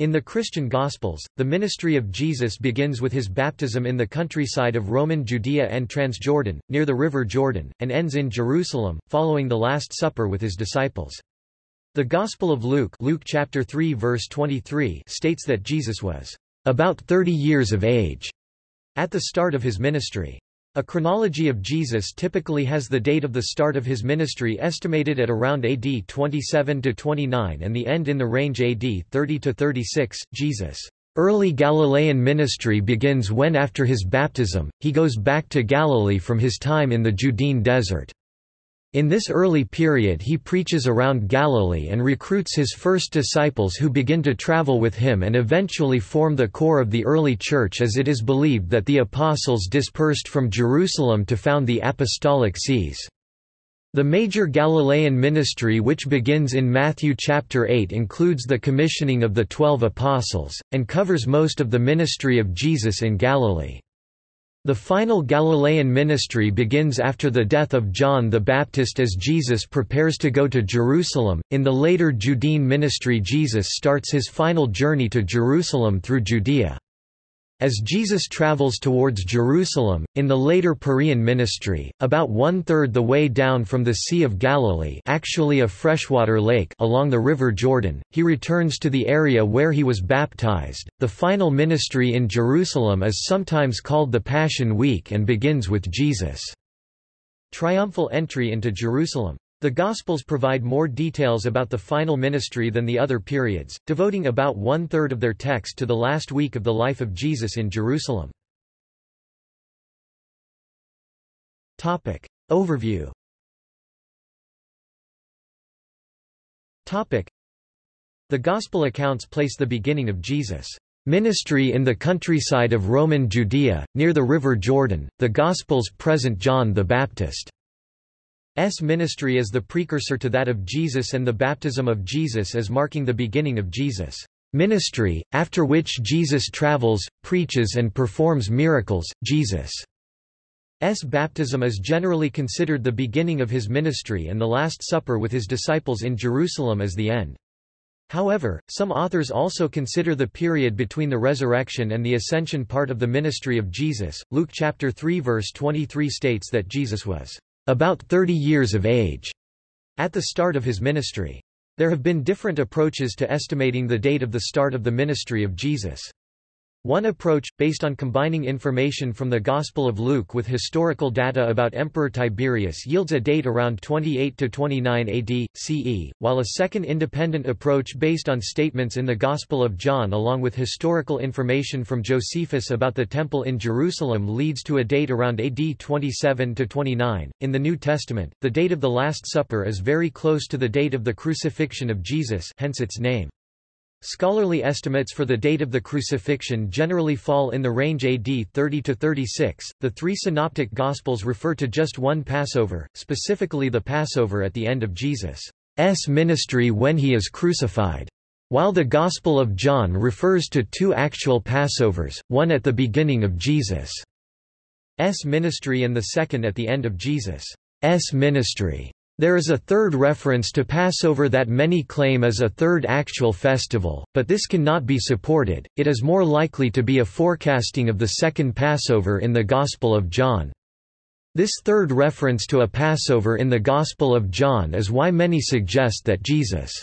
In the Christian Gospels, the ministry of Jesus begins with his baptism in the countryside of Roman Judea and Transjordan, near the river Jordan, and ends in Jerusalem, following the Last Supper with his disciples. The Gospel of Luke, Luke chapter 3 verse 23 states that Jesus was about 30 years of age at the start of his ministry. A chronology of Jesus typically has the date of the start of his ministry estimated at around AD 27-29 and the end in the range AD 30-36. Jesus' early Galilean ministry begins when after his baptism, he goes back to Galilee from his time in the Judean desert. In this early period he preaches around Galilee and recruits his first disciples who begin to travel with him and eventually form the core of the early church as it is believed that the apostles dispersed from Jerusalem to found the apostolic sees. The major Galilean ministry which begins in Matthew chapter 8 includes the commissioning of the twelve apostles, and covers most of the ministry of Jesus in Galilee. The final Galilean ministry begins after the death of John the Baptist as Jesus prepares to go to Jerusalem. In the later Judean ministry, Jesus starts his final journey to Jerusalem through Judea. As Jesus travels towards Jerusalem, in the later Perean ministry, about one-third the way down from the Sea of Galilee actually a freshwater lake along the river Jordan, he returns to the area where he was baptized. The final ministry in Jerusalem is sometimes called the Passion Week and begins with Jesus' triumphal entry into Jerusalem. The Gospels provide more details about the final ministry than the other periods, devoting about one-third of their text to the last week of the life of Jesus in Jerusalem. Topic. Overview Topic. The Gospel accounts place the beginning of Jesus' ministry in the countryside of Roman Judea, near the river Jordan. The Gospels present John the Baptist S ministry is the precursor to that of Jesus and the baptism of Jesus as marking the beginning of Jesus' ministry, after which Jesus travels, preaches and performs miracles. Jesus' baptism is generally considered the beginning of his ministry and the Last Supper with his disciples in Jerusalem as the end. However, some authors also consider the period between the resurrection and the ascension part of the ministry of Jesus. Luke chapter 3 verse 23 states that Jesus was about 30 years of age, at the start of his ministry. There have been different approaches to estimating the date of the start of the ministry of Jesus. One approach, based on combining information from the Gospel of Luke with historical data about Emperor Tiberius yields a date around 28–29 AD, CE, while a second independent approach based on statements in the Gospel of John along with historical information from Josephus about the Temple in Jerusalem leads to a date around AD 27–29. In the New Testament, the date of the Last Supper is very close to the date of the crucifixion of Jesus hence its name. Scholarly estimates for the date of the crucifixion generally fall in the range AD 30 to 36. The three synoptic gospels refer to just one Passover, specifically the Passover at the end of Jesus' ministry when he is crucified. While the Gospel of John refers to two actual Passovers, one at the beginning of Jesus' ministry and the second at the end of Jesus' ministry. There is a third reference to Passover that many claim as a third actual festival, but this cannot be supported, it is more likely to be a forecasting of the second Passover in the Gospel of John. This third reference to a Passover in the Gospel of John is why many suggest that Jesus'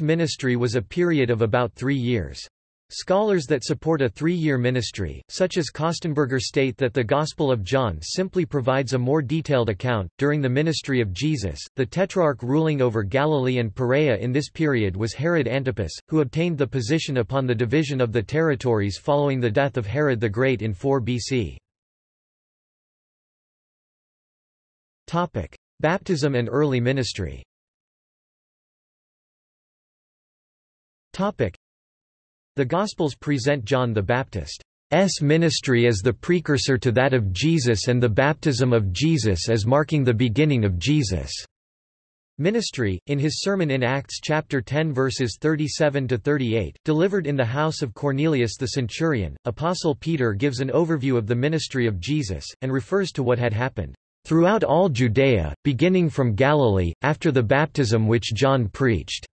ministry was a period of about three years. Scholars that support a three-year ministry, such as Kostenberger state that the Gospel of John simply provides a more detailed account. During the ministry of Jesus, the tetrarch ruling over Galilee and Perea in this period was Herod Antipas, who obtained the position upon the division of the territories following the death of Herod the Great in 4 BC. Topic: Baptism and early ministry. Topic: the Gospels present John the Baptist's ministry as the precursor to that of Jesus and the baptism of Jesus as marking the beginning of Jesus' ministry. In his sermon in Acts chapter 10 verses 37 to 38, delivered in the house of Cornelius the centurion, apostle Peter gives an overview of the ministry of Jesus and refers to what had happened throughout all Judea, beginning from Galilee, after the baptism which John preached,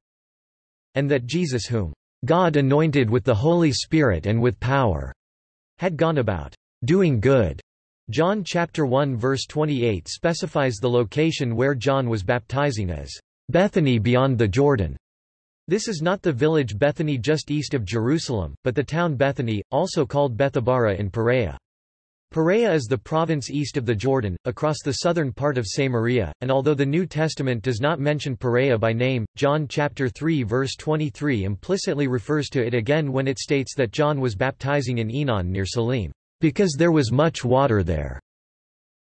and that Jesus whom God anointed with the Holy Spirit and with power, had gone about doing good. John chapter 1 verse 28 specifies the location where John was baptizing as Bethany beyond the Jordan. This is not the village Bethany just east of Jerusalem, but the town Bethany, also called Bethabara in Perea. Perea is the province east of the Jordan, across the southern part of Samaria, and although the New Testament does not mention Perea by name, John chapter 3 verse 23 implicitly refers to it again when it states that John was baptizing in Aenon near Salim, because there was much water there.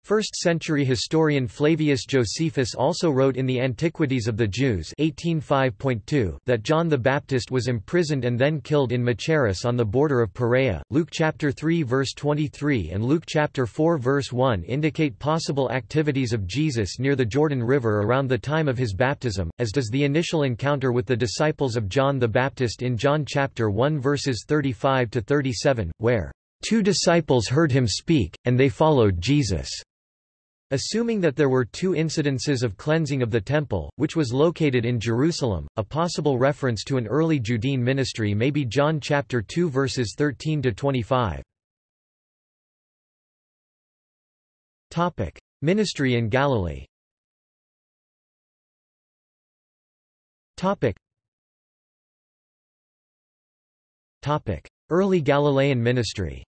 First-century historian Flavius Josephus also wrote in the Antiquities of the Jews 1805.2 that John the Baptist was imprisoned and then killed in Machaerus on the border of Perea. Luke chapter 3 verse 23 and Luke chapter 4 verse 1 indicate possible activities of Jesus near the Jordan River around the time of his baptism, as does the initial encounter with the disciples of John the Baptist in John chapter 1 verses 35 to 37, where two disciples heard him speak, and they followed Jesus. Assuming that there were two incidences of cleansing of the Temple, which was located in Jerusalem, a possible reference to an early Judean ministry may be John chapter 2 verses 13 to 25. Topic: Ministry in Galilee. Topic. Topic: Early Galilean ministry.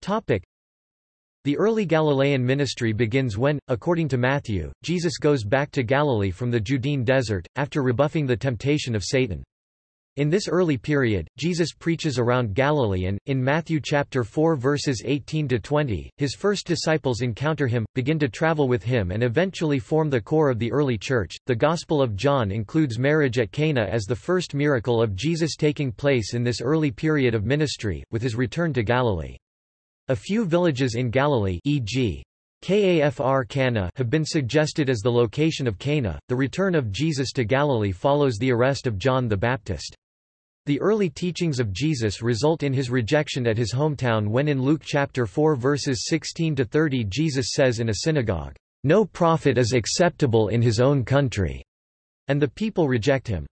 Topic: the early Galilean ministry begins when, according to Matthew, Jesus goes back to Galilee from the Judean desert, after rebuffing the temptation of Satan. In this early period, Jesus preaches around Galilee and, in Matthew chapter 4 verses 18 to 20, his first disciples encounter him, begin to travel with him and eventually form the core of the early church. The Gospel of John includes marriage at Cana as the first miracle of Jesus taking place in this early period of ministry, with his return to Galilee. A few villages in Galilee e.g. Kafr Cana have been suggested as the location of Cana. The return of Jesus to Galilee follows the arrest of John the Baptist. The early teachings of Jesus result in his rejection at his hometown when in Luke chapter 4 verses 16 to 30 Jesus says in a synagogue, "No prophet is acceptable in his own country," and the people reject him.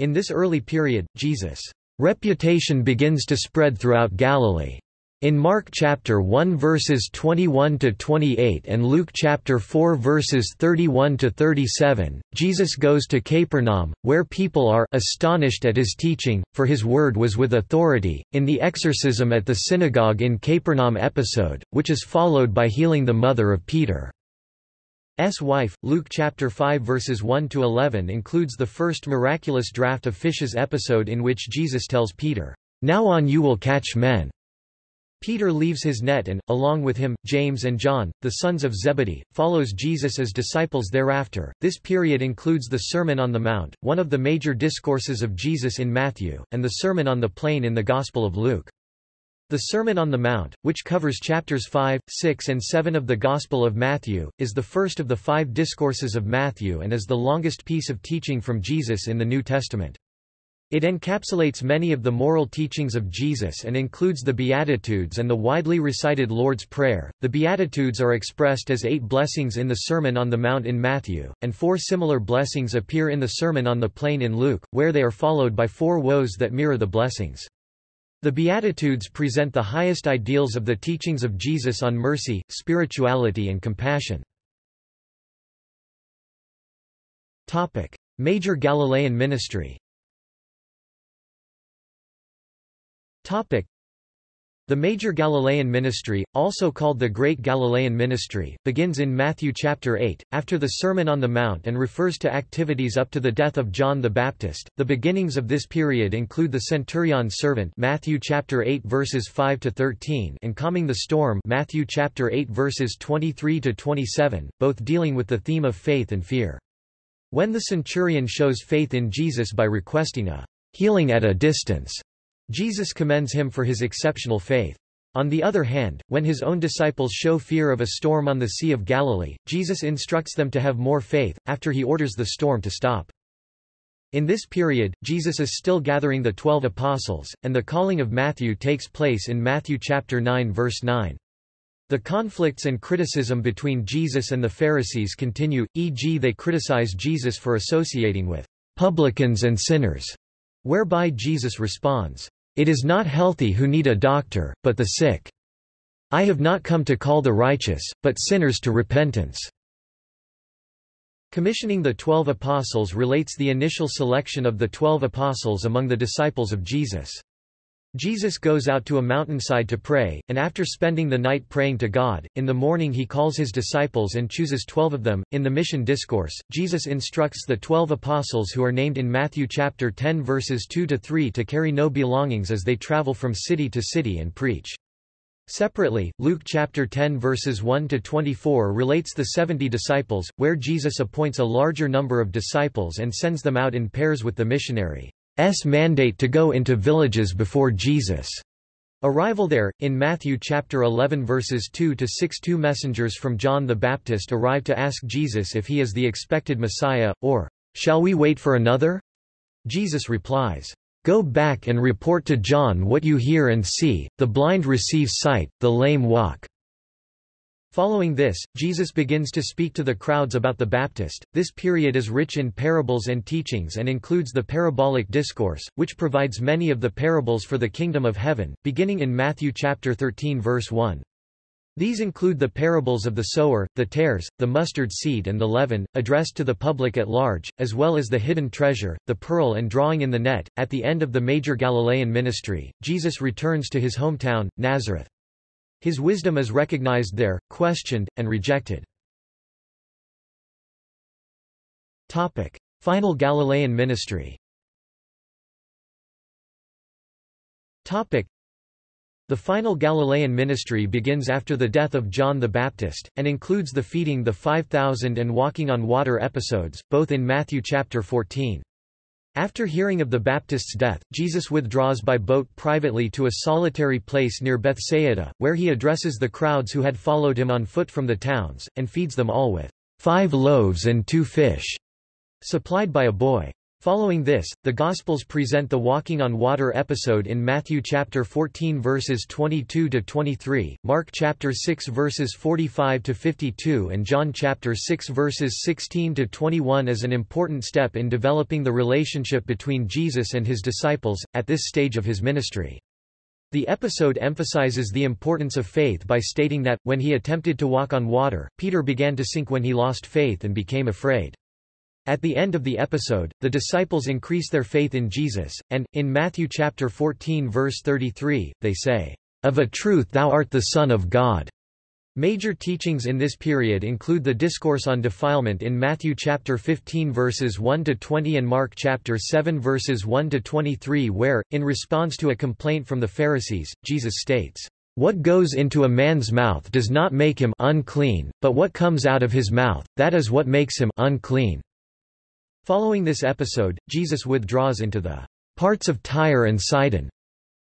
In this early period, Jesus' reputation begins to spread throughout Galilee. In Mark chapter 1 verses 21 to 28 and Luke chapter 4 verses 31 to 37, Jesus goes to Capernaum, where people are astonished at his teaching, for his word was with authority. In the exorcism at the synagogue in Capernaum episode, which is followed by healing the mother of Peter. S wife, Luke chapter 5 verses 1 to 11 includes the first miraculous draught of fishes episode in which Jesus tells Peter, "Now on you will catch men." Peter leaves his net and, along with him, James and John, the sons of Zebedee, follows Jesus as disciples thereafter. This period includes the Sermon on the Mount, one of the major discourses of Jesus in Matthew, and the Sermon on the Plain in the Gospel of Luke. The Sermon on the Mount, which covers chapters 5, 6 and 7 of the Gospel of Matthew, is the first of the five discourses of Matthew and is the longest piece of teaching from Jesus in the New Testament. It encapsulates many of the moral teachings of Jesus and includes the Beatitudes and the widely recited Lord's Prayer. The Beatitudes are expressed as eight blessings in the Sermon on the Mount in Matthew, and four similar blessings appear in the Sermon on the Plain in Luke, where they are followed by four woes that mirror the blessings. The Beatitudes present the highest ideals of the teachings of Jesus on mercy, spirituality and compassion. Major Galilean ministry Topic. The major Galilean ministry, also called the Great Galilean Ministry, begins in Matthew chapter 8, after the Sermon on the Mount and refers to activities up to the death of John the Baptist. The beginnings of this period include the centurion's servant Matthew chapter 8 verses 5 to 13 and calming the storm Matthew chapter 8 verses 23 to 27, both dealing with the theme of faith and fear. When the centurion shows faith in Jesus by requesting a healing at a distance, Jesus commends him for his exceptional faith. On the other hand, when his own disciples show fear of a storm on the Sea of Galilee, Jesus instructs them to have more faith, after he orders the storm to stop. In this period, Jesus is still gathering the twelve apostles, and the calling of Matthew takes place in Matthew chapter 9 verse 9. The conflicts and criticism between Jesus and the Pharisees continue, e.g. they criticize Jesus for associating with publicans and sinners, whereby Jesus responds, It is not healthy who need a doctor, but the sick. I have not come to call the righteous, but sinners to repentance. Commissioning the Twelve Apostles relates the initial selection of the Twelve Apostles among the disciples of Jesus. Jesus goes out to a mountainside to pray, and after spending the night praying to God, in the morning he calls his disciples and chooses twelve of them. In the Mission Discourse, Jesus instructs the twelve apostles who are named in Matthew chapter 10 verses 2 to 3 to carry no belongings as they travel from city to city and preach. Separately, Luke chapter 10 verses 1 to 24 relates the 70 disciples, where Jesus appoints a larger number of disciples and sends them out in pairs with the missionary's mandate to go into villages before Jesus' arrival there. In Matthew chapter 11 verses 2 to 6, two messengers from John the Baptist arrive to ask Jesus if he is the expected Messiah, or, Shall we wait for another? Jesus replies, Go back and report to John what you hear and see, the blind receive sight, the lame walk. Following this, Jesus begins to speak to the crowds about the Baptist. This period is rich in parables and teachings and includes the parabolic discourse, which provides many of the parables for the kingdom of heaven, beginning in Matthew chapter 13 verse 1. These include the parables of the sower, the tares, the mustard seed and the leaven, addressed to the public at large, as well as the hidden treasure, the pearl and drawing in the net. At the end of the major Galilean ministry, Jesus returns to his hometown, Nazareth. His wisdom is recognized there, questioned, and rejected. Topic. Final Galilean ministry Topic. The final Galilean ministry begins after the death of John the Baptist, and includes the feeding the 5,000 and walking on water episodes, both in Matthew chapter 14. After hearing of the Baptist's death, Jesus withdraws by boat privately to a solitary place near Bethsaida, where he addresses the crowds who had followed him on foot from the towns, and feeds them all with five loaves and two fish, supplied by a boy. Following this, the Gospels present the walking on water episode in Matthew chapter 14 verses 22 to 23, Mark chapter 6 verses 45 to 52 and John chapter 6 verses 16 to 21 as an important step in developing the relationship between Jesus and his disciples at this stage of his ministry. The episode emphasizes the importance of faith by stating that, when he attempted to walk on water, Peter began to sink when he lost faith and became afraid. At the end of the episode, the disciples increase their faith in Jesus, and, in Matthew chapter 14 verse 33, they say, Of a truth thou art the Son of God. Major teachings in this period include the discourse on defilement in Matthew chapter 15 verses 1 to 20 and Mark chapter 7 verses 1 to 23 where in response to a complaint from the Pharisees Jesus states, "What goes into a man's mouth does not make him unclean, but what comes out of his mouth that is what makes him unclean." Following this episode, Jesus withdraws into the parts of Tyre and Sidon,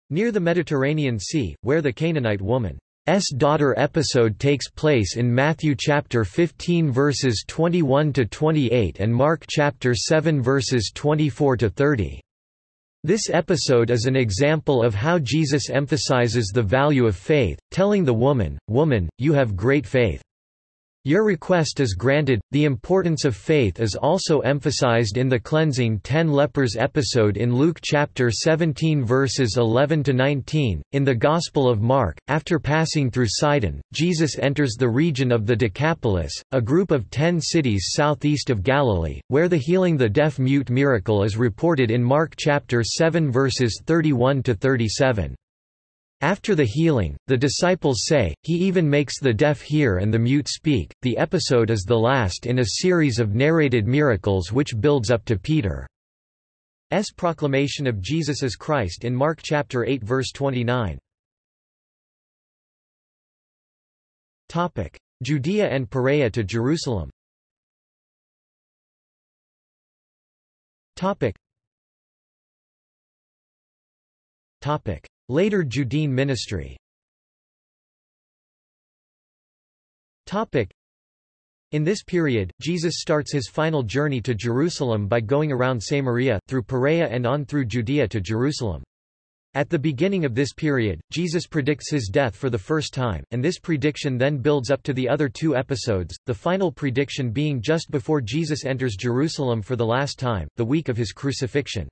near the Mediterranean Sea, where the Canaanite woman's daughter episode takes place in Matthew chapter 15 verses 21 to 28 and Mark chapter 7 verses 24 to 30. This episode is an example of how Jesus emphasizes the value of faith, telling the woman, Woman, you have great faith. Your request is granted. The importance of faith is also emphasized in the cleansing ten lepers episode in Luke chapter 17 verses 11 to 19. In the Gospel of Mark, after passing through Sidon, Jesus enters the region of the Decapolis, a group of ten cities southeast of Galilee, where the healing the deaf-mute miracle is reported in Mark chapter 7 verses 31 to 37. After the healing, the disciples say, he even makes the deaf hear and the mute speak. The episode is the last in a series of narrated miracles which builds up to Peter's proclamation of Jesus as Christ in Mark chapter 8 verse 29. Topic: Judea and Perea to Jerusalem. Topic. Topic: Later Judean ministry in this period, Jesus starts his final journey to Jerusalem by going around Samaria, through Perea and on through Judea to Jerusalem. At the beginning of this period, Jesus predicts his death for the first time, and this prediction then builds up to the other two episodes, the final prediction being just before Jesus enters Jerusalem for the last time, the week of his crucifixion.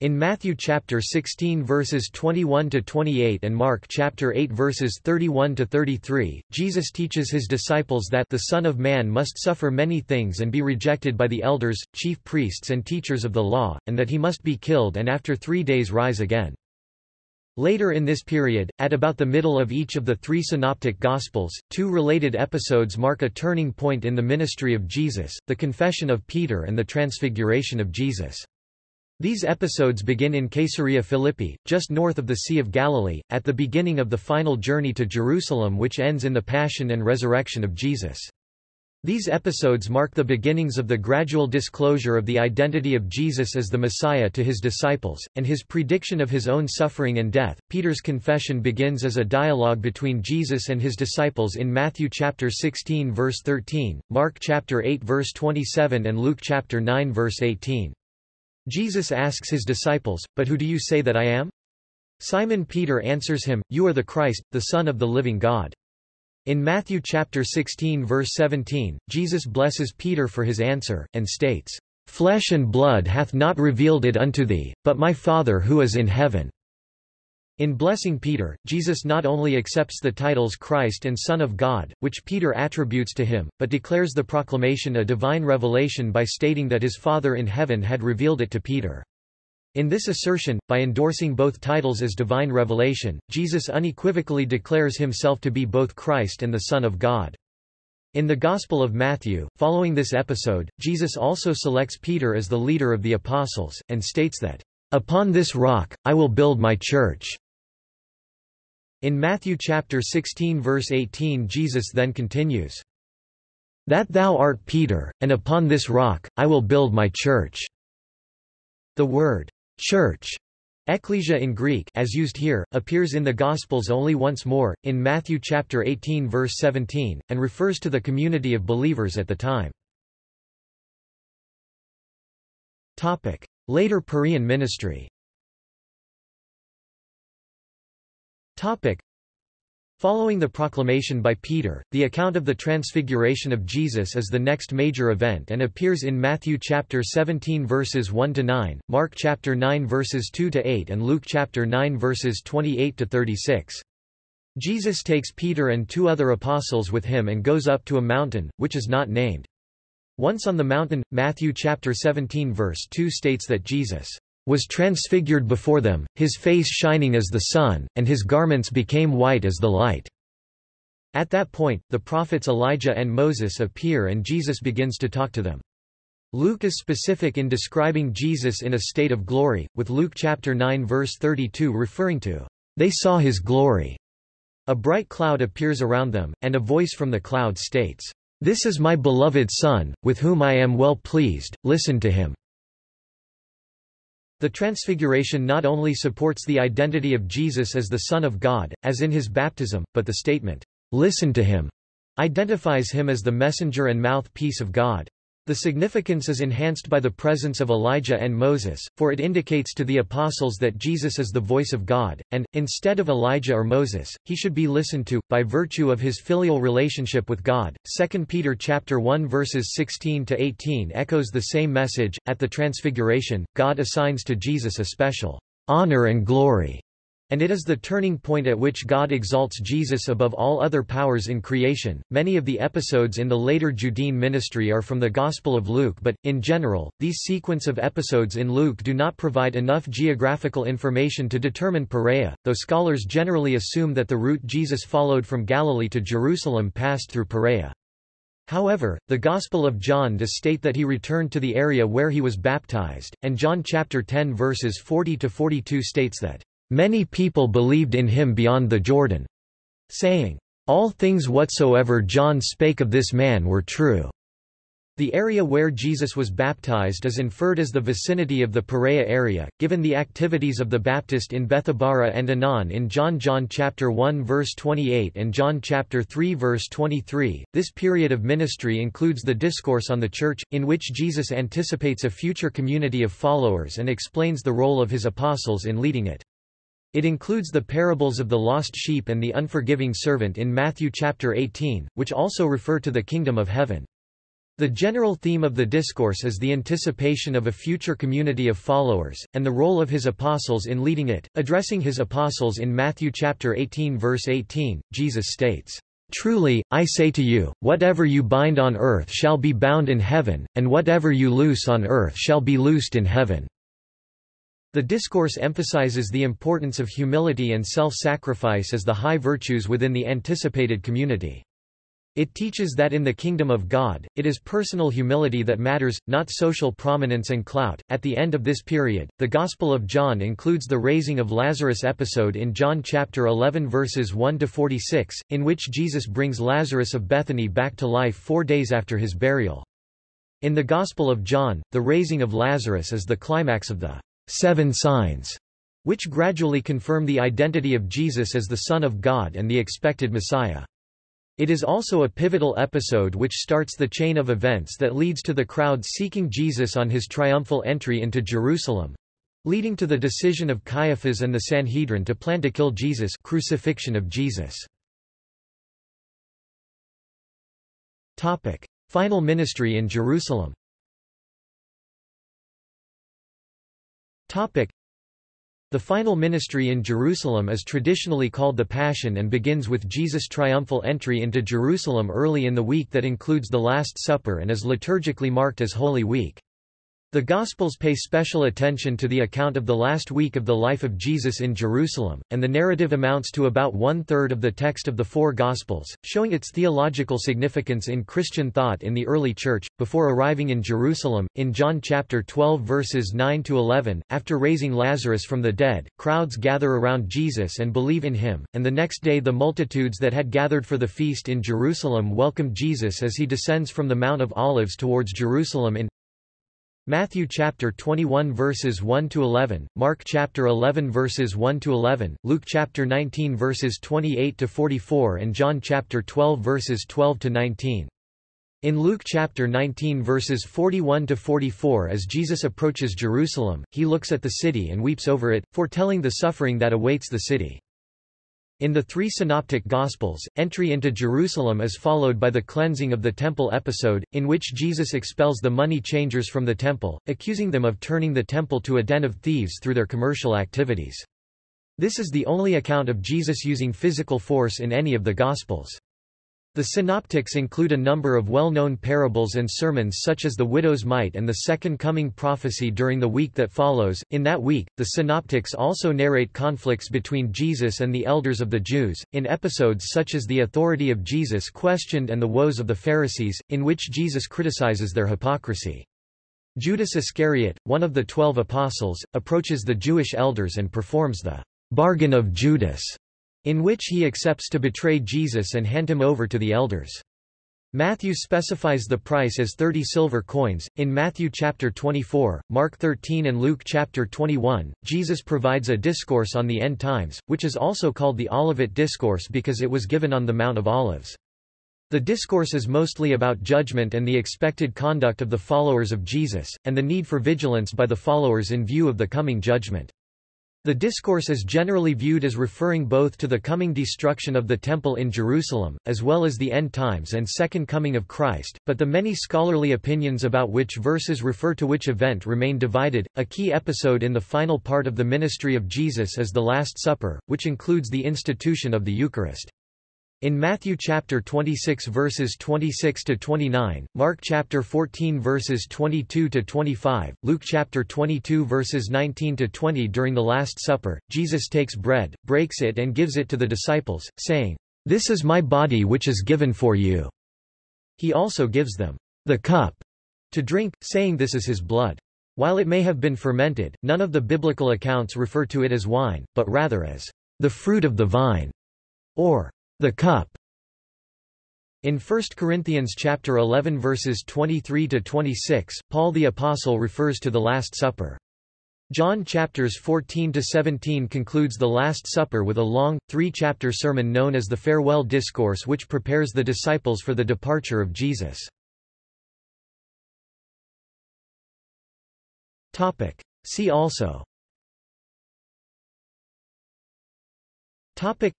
In Matthew chapter 16 verses 21 to 28 and Mark chapter 8 verses 31 to 33, Jesus teaches his disciples that the Son of Man must suffer many things and be rejected by the elders, chief priests and teachers of the law, and that he must be killed and after 3 days rise again. Later in this period, at about the middle of each of the three synoptic Gospels, two related episodes mark a turning point in the ministry of Jesus, the confession of Peter and the transfiguration of Jesus. These episodes begin in Caesarea Philippi, just north of the Sea of Galilee, at the beginning of the final journey to Jerusalem which ends in the passion and resurrection of Jesus. These episodes mark the beginnings of the gradual disclosure of the identity of Jesus as the Messiah to his disciples, and his prediction of his own suffering and death. Peter's confession begins as a dialogue between Jesus and his disciples in Matthew chapter 16 verse 13, Mark chapter 8 verse 27 and Luke chapter 9 verse 18. Jesus asks his disciples, But who do you say that I am? Simon Peter answers him, You are the Christ, the Son of the living God. In Matthew chapter 16 verse 17, Jesus blesses Peter for his answer, and states, Flesh and blood hath not revealed it unto thee, but my Father who is in heaven. In blessing Peter, Jesus not only accepts the titles Christ and Son of God, which Peter attributes to him, but declares the proclamation a divine revelation by stating that his Father in heaven had revealed it to Peter. In this assertion, by endorsing both titles as divine revelation, Jesus unequivocally declares himself to be both Christ and the Son of God. In the Gospel of Matthew, following this episode, Jesus also selects Peter as the leader of the apostles, and states that, "...upon this rock, I will build my church." In Matthew chapter 16 verse 18 Jesus then continues, That thou art Peter, and upon this rock, I will build my church. The word, Church Ecclesia in Greek as used here, appears in the Gospels only once more, in Matthew chapter 18 verse 17, and refers to the community of believers at the time. Later Perean ministry Topic. Following the proclamation by Peter, the account of the transfiguration of Jesus is the next major event and appears in Matthew chapter 17 verses 1 to 9, Mark chapter 9 verses 2 to 8 and Luke chapter 9 verses 28 to 36. Jesus takes Peter and two other apostles with him and goes up to a mountain, which is not named. Once on the mountain, Matthew chapter 17 verse 2 states that Jesus was transfigured before them, his face shining as the sun, and his garments became white as the light. At that point, the prophets Elijah and Moses appear and Jesus begins to talk to them. Luke is specific in describing Jesus in a state of glory, with Luke chapter 9 verse 32 referring to, "...they saw his glory." A bright cloud appears around them, and a voice from the cloud states, "This is my beloved Son, with whom I am well pleased, listen to him." The Transfiguration not only supports the identity of Jesus as the Son of God, as in his baptism, but the statement, "'Listen to him' identifies him as the messenger and mouthpiece of God. The significance is enhanced by the presence of Elijah and Moses, for it indicates to the apostles that Jesus is the voice of God, and, instead of Elijah or Moses, he should be listened to, by virtue of his filial relationship with God. 2 Peter chapter 1 verses 16 to 18 echoes the same message. At the Transfiguration, God assigns to Jesus a special honor and glory and it is the turning point at which God exalts Jesus above all other powers in creation. Many of the episodes in the later Judean ministry are from the Gospel of Luke, but, in general, these sequence of episodes in Luke do not provide enough geographical information to determine Perea, though scholars generally assume that the route Jesus followed from Galilee to Jerusalem passed through Perea. However, the Gospel of John does state that he returned to the area where he was baptized, and John chapter 10 verses 40 to 42 states that Many people believed in him beyond the Jordan, saying, All things whatsoever John spake of this man were true. The area where Jesus was baptized is inferred as the vicinity of the Perea area, given the activities of the Baptist in Bethabara and Aenon in John John chapter 1 verse 28 and John chapter 3 verse 23. This period of ministry includes the discourse on the church, in which Jesus anticipates a future community of followers and explains the role of his apostles in leading it. It includes the parables of the lost sheep and the unforgiving servant in Matthew chapter 18, which also refer to the kingdom of heaven. The general theme of the discourse is the anticipation of a future community of followers, and the role of his apostles in leading it. Addressing his apostles in Matthew chapter 18 verse 18, Jesus states, Truly, I say to you, whatever you bind on earth shall be bound in heaven, and whatever you loose on earth shall be loosed in heaven. The discourse emphasizes the importance of humility and self-sacrifice as the high virtues within the anticipated community. It teaches that in the kingdom of God, it is personal humility that matters, not social prominence and clout. At the end of this period, the Gospel of John includes the raising of Lazarus episode in John chapter 11 verses 1 to 46, in which Jesus brings Lazarus of Bethany back to life 4 days after his burial. In the Gospel of John, the raising of Lazarus is the climax of the seven signs, which gradually confirm the identity of Jesus as the Son of God and the expected Messiah. It is also a pivotal episode which starts the chain of events that leads to the crowd seeking Jesus on his triumphal entry into Jerusalem, leading to the decision of Caiaphas and the Sanhedrin to plan to kill Jesus crucifixion of Jesus. Topic. Final ministry in Jerusalem The final ministry in Jerusalem is traditionally called the Passion and begins with Jesus' triumphal entry into Jerusalem early in the week that includes the Last Supper and is liturgically marked as Holy Week. The Gospels pay special attention to the account of the last week of the life of Jesus in Jerusalem, and the narrative amounts to about one-third of the text of the four Gospels, showing its theological significance in Christian thought in the early Church. Before arriving in Jerusalem, in John chapter 12 verses 9 to 11, after raising Lazarus from the dead, crowds gather around Jesus and believe in him, and the next day the multitudes that had gathered for the feast in Jerusalem welcome Jesus as he descends from the Mount of Olives towards Jerusalem in Matthew chapter 21 verses 1 to 11, Mark chapter 11 verses 1 to 11, Luke chapter 19 verses 28 to 44 and John chapter 12 verses 12 to 19. In Luke chapter 19 verses 41 to 44 as Jesus approaches Jerusalem, he looks at the city and weeps over it, foretelling the suffering that awaits the city. In the three synoptic Gospels, entry into Jerusalem is followed by the cleansing of the temple episode, in which Jesus expels the money changers from the temple, accusing them of turning the temple to a den of thieves through their commercial activities. This is the only account of Jesus using physical force in any of the Gospels. The synoptics include a number of well-known parables and sermons such as the widow's mite and the second coming prophecy during the week that follows. In that week, the synoptics also narrate conflicts between Jesus and the elders of the Jews, in episodes such as the authority of Jesus questioned and the woes of the Pharisees, in which Jesus criticizes their hypocrisy. Judas Iscariot, one of the twelve apostles, approaches the Jewish elders and performs the bargain of Judas in which he accepts to betray Jesus and hand him over to the elders. Matthew specifies the price as 30 silver coins. In Matthew chapter 24, Mark 13 and Luke chapter 21, Jesus provides a discourse on the end times, which is also called the Olivet Discourse because it was given on the Mount of Olives. The discourse is mostly about judgment and the expected conduct of the followers of Jesus, and the need for vigilance by the followers in view of the coming judgment. The discourse is generally viewed as referring both to the coming destruction of the Temple in Jerusalem, as well as the end times and second coming of Christ, but the many scholarly opinions about which verses refer to which event remain divided. A key episode in the final part of the ministry of Jesus is the Last Supper, which includes the institution of the Eucharist. In Matthew chapter 26 verses 26 to 29, Mark chapter 14 verses 22 to 25, Luke chapter 22 verses 19 to 20 during the last supper, Jesus takes bread, breaks it and gives it to the disciples, saying, "This is my body which is given for you." He also gives them the cup to drink, saying this is his blood. While it may have been fermented, none of the biblical accounts refer to it as wine, but rather as the fruit of the vine, or the cup. In 1 Corinthians chapter 11 verses 23 to 26, Paul the apostle refers to the Last Supper. John chapters 14 to 17 concludes the Last Supper with a long, three-chapter sermon known as the Farewell Discourse which prepares the disciples for the departure of Jesus. Topic: See also Topic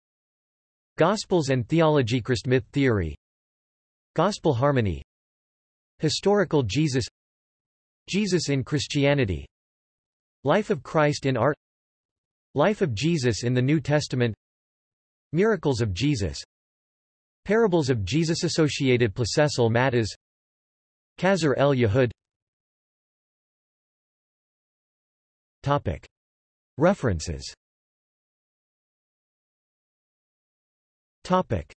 Gospels and theology Christ myth theory Gospel harmony Historical Jesus Jesus in Christianity Life of Christ in art Life of Jesus in the New Testament Miracles of Jesus Parables of Jesus associated Placessel Matters Qasr el Yahud. Topic. References Topic